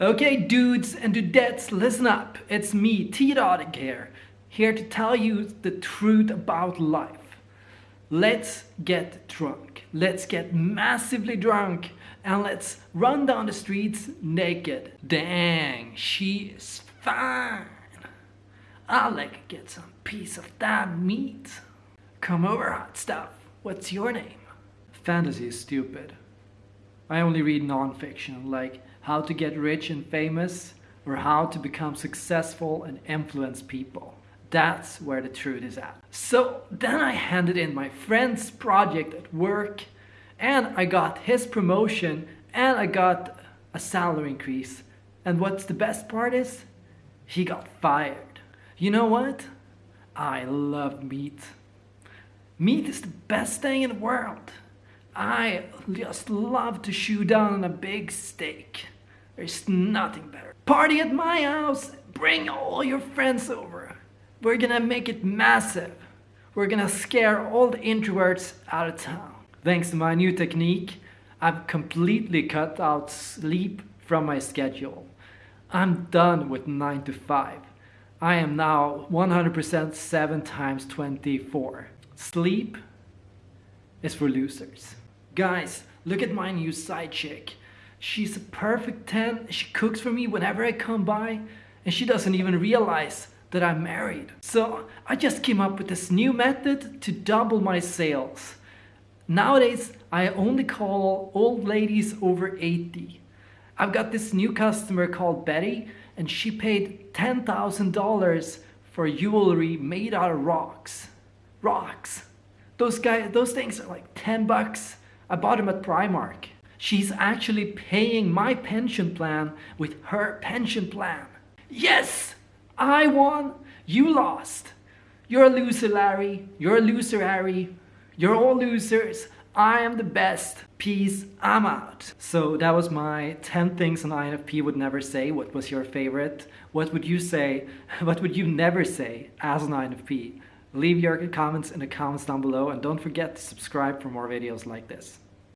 Okay, dudes and dudettes, listen up. It's me, T. Dodic here, here to tell you the truth about life. Let's get drunk. Let's get massively drunk and let's run down the streets naked. Dang, she is fine. I'll like get some piece of that meat. Come over, hot stuff. What's your name? Fantasy is stupid. I only read non-fiction like how to get rich and famous or how to become successful and influence people. That's where the truth is at. So then I handed in my friend's project at work and I got his promotion and I got a salary increase. And what's the best part is? He got fired. You know what? I love meat. Meat is the best thing in the world. I just love to chew down a big steak. There's nothing better. Party at my house. Bring all your friends over. We're gonna make it massive. We're gonna scare all the introverts out of town. Thanks to my new technique, I've completely cut out sleep from my schedule. I'm done with 9 to 5. I am now 100% 7 times 24. Sleep is for losers. Guys, look at my new side chick. She's a perfect 10. She cooks for me whenever I come by and she doesn't even realize that I'm married. So I just came up with this new method to double my sales. Nowadays, I only call old ladies over 80. I've got this new customer called Betty and she paid $10,000 for jewelry made out of rocks. Rocks. Those guys, those things are like 10 bucks I bought them at Primark. She's actually paying my pension plan with her pension plan. Yes! I won, you lost. You're a loser, Larry. You're a loser, Harry. You're all losers. I am the best. Peace, I'm out. So that was my 10 things an INFP would never say. What was your favorite? What would you say? What would you never say as an INFP? Leave your comments in the comments down below and don't forget to subscribe for more videos like this.